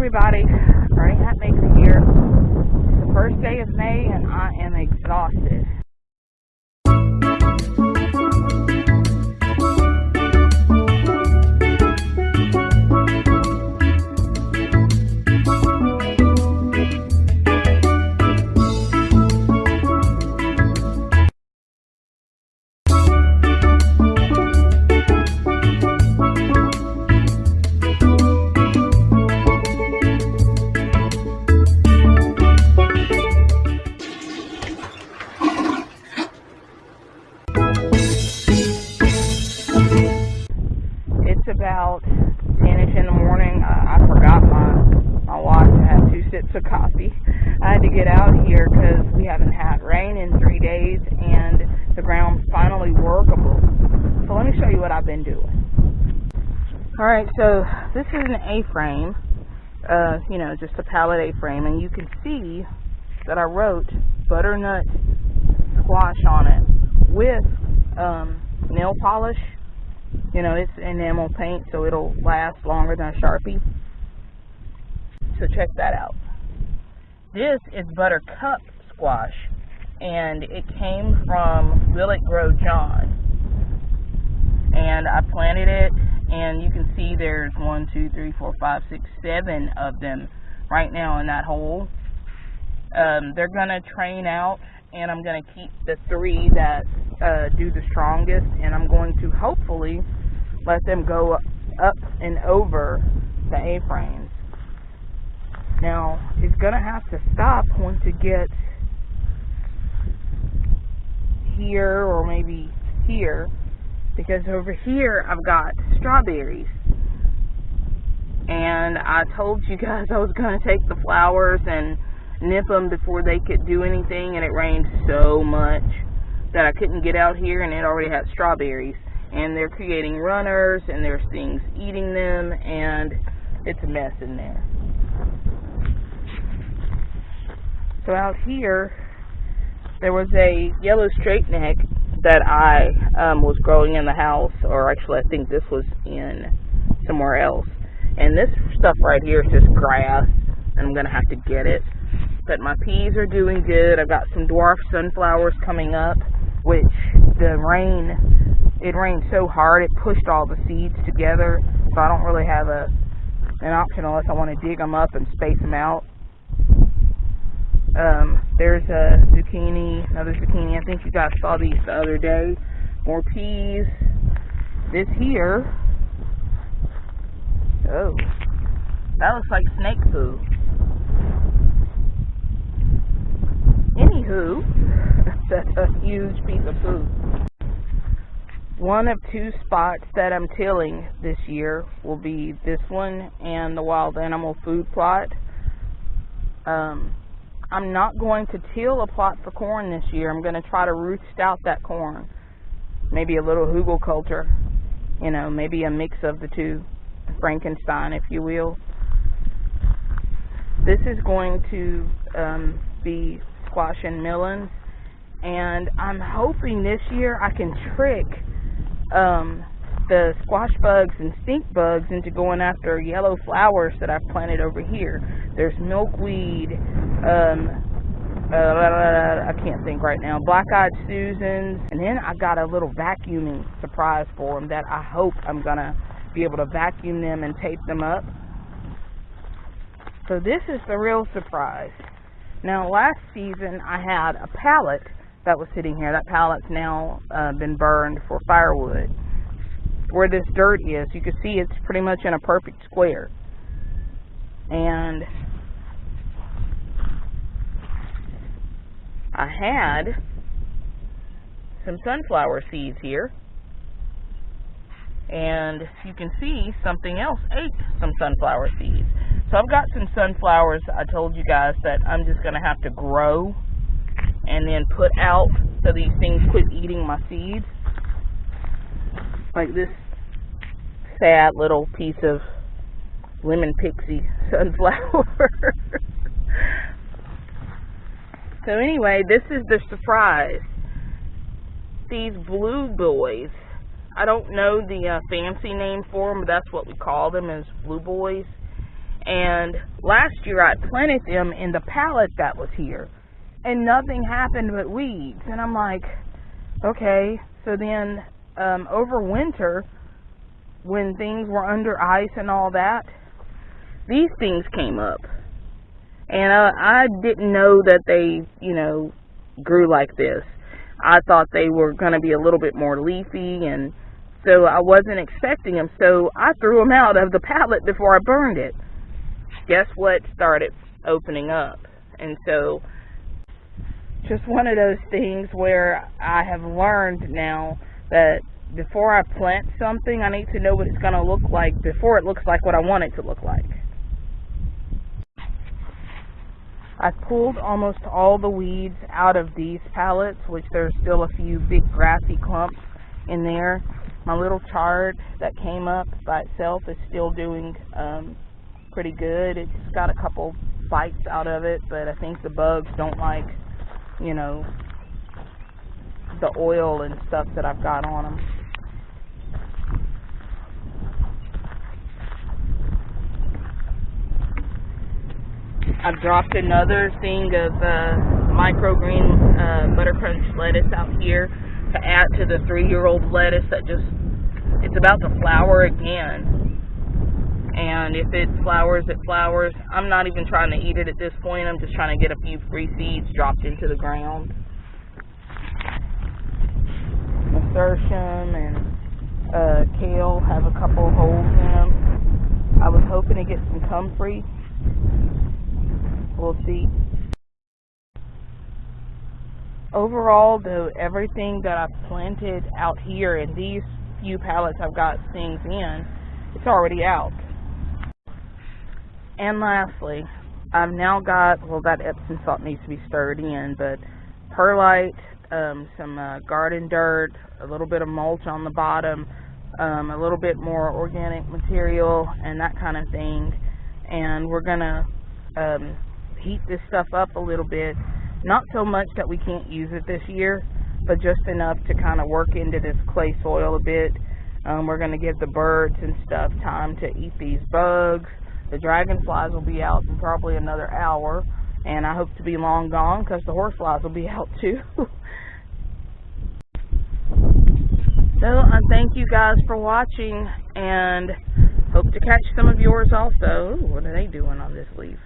everybody, Bernie Hatmaker here. It's the first day of May and I am exhausted. Of coffee. I had to get out here because we haven't had rain in three days and the ground's finally workable. So let me show you what I've been doing. Alright, so this is an A-frame, uh, you know, just a pallet A-frame, and you can see that I wrote butternut squash on it with um, nail polish. You know, it's enamel paint, so it'll last longer than a Sharpie. So check that out. This is buttercup squash, and it came from Will It Grow John. And I planted it, and you can see there's one, two, three, four, five, six, seven of them right now in that hole. Um, they're gonna train out, and I'm gonna keep the three that uh, do the strongest, and I'm going to hopefully let them go up and over the A-frames. Now, it's gonna have to stop once it gets here or maybe here, because over here I've got strawberries. And I told you guys I was gonna take the flowers and nip them before they could do anything, and it rained so much that I couldn't get out here, and it already had strawberries. And they're creating runners, and there's things eating them, and it's a mess in there. So out here, there was a yellow straight neck that I um, was growing in the house, or actually I think this was in somewhere else. And this stuff right here is just grass, and I'm going to have to get it. But my peas are doing good. I've got some dwarf sunflowers coming up, which the rain, it rained so hard it pushed all the seeds together. So I don't really have a an option unless I want to dig them up and space them out. Um, there's a zucchini, another zucchini. I think you guys saw these the other day. More peas. This here, oh, that looks like snake poo. Anywho, that's a huge piece of poo. One of two spots that I'm tilling this year will be this one and the wild animal food plot. Um, I'm not going to till a plot for corn this year. I'm going to try to Ruth Stout that corn. Maybe a little hugelkultur, you know, maybe a mix of the two, Frankenstein, if you will. This is going to um, be squash and melons, and I'm hoping this year I can trick um, the squash bugs and stink bugs into going after yellow flowers that I've planted over here. There's milkweed, um, uh, I can't think right now, black-eyed Susans, and then I got a little vacuuming surprise for them that I hope I'm going to be able to vacuum them and tape them up. So this is the real surprise. Now last season I had a pallet that was sitting here. That pallet's now uh, been burned for firewood. Where this dirt is, you can see it's pretty much in a perfect square. And I had some sunflower seeds here. And you can see something else ate some sunflower seeds. So I've got some sunflowers I told you guys that I'm just going to have to grow and then put out so these things quit eating my seeds. Like this sad little piece of lemon pixie sunflower. so anyway, this is the surprise. These blue boys, I don't know the uh, fancy name for them, but that's what we call them as blue boys. And last year I planted them in the pallet that was here. And nothing happened but weeds. And I'm like, okay. So then um, over winter, when things were under ice and all that, these things came up. And uh, I didn't know that they, you know, grew like this. I thought they were going to be a little bit more leafy and so I wasn't expecting them. So I threw them out of the pallet before I burned it. Guess what started opening up? And so just one of those things where I have learned now that before I plant something, I need to know what it's going to look like before it looks like what I want it to look like. I've pulled almost all the weeds out of these pallets, which there's still a few big grassy clumps in there. My little chard that came up by itself is still doing um, pretty good. It's got a couple bites out of it, but I think the bugs don't like, you know, the oil and stuff that I've got on them. I've dropped another thing of uh, microgreen uh, butter lettuce out here to add to the three-year-old lettuce that just it's about to flower again. And if it flowers, it flowers. I'm not even trying to eat it at this point. I'm just trying to get a few free seeds dropped into the ground. Nasturtium and uh, kale have a couple holes in them. I was hoping to get some comfrey We'll see. Overall, though, everything that I've planted out here in these few pallets I've got things in, it's already out. And lastly, I've now got, well, that Epsom salt needs to be stirred in, but perlite, um, some uh, garden dirt, a little bit of mulch on the bottom, um, a little bit more organic material, and that kind of thing. And we're going to um, heat this stuff up a little bit. Not so much that we can't use it this year, but just enough to kind of work into this clay soil a bit. Um, we're going to give the birds and stuff time to eat these bugs. The dragonflies will be out in probably another hour, and I hope to be long gone because the horseflies will be out too. so I thank you guys for watching, and hope to catch some of yours also. Ooh, what are they doing on this leaf?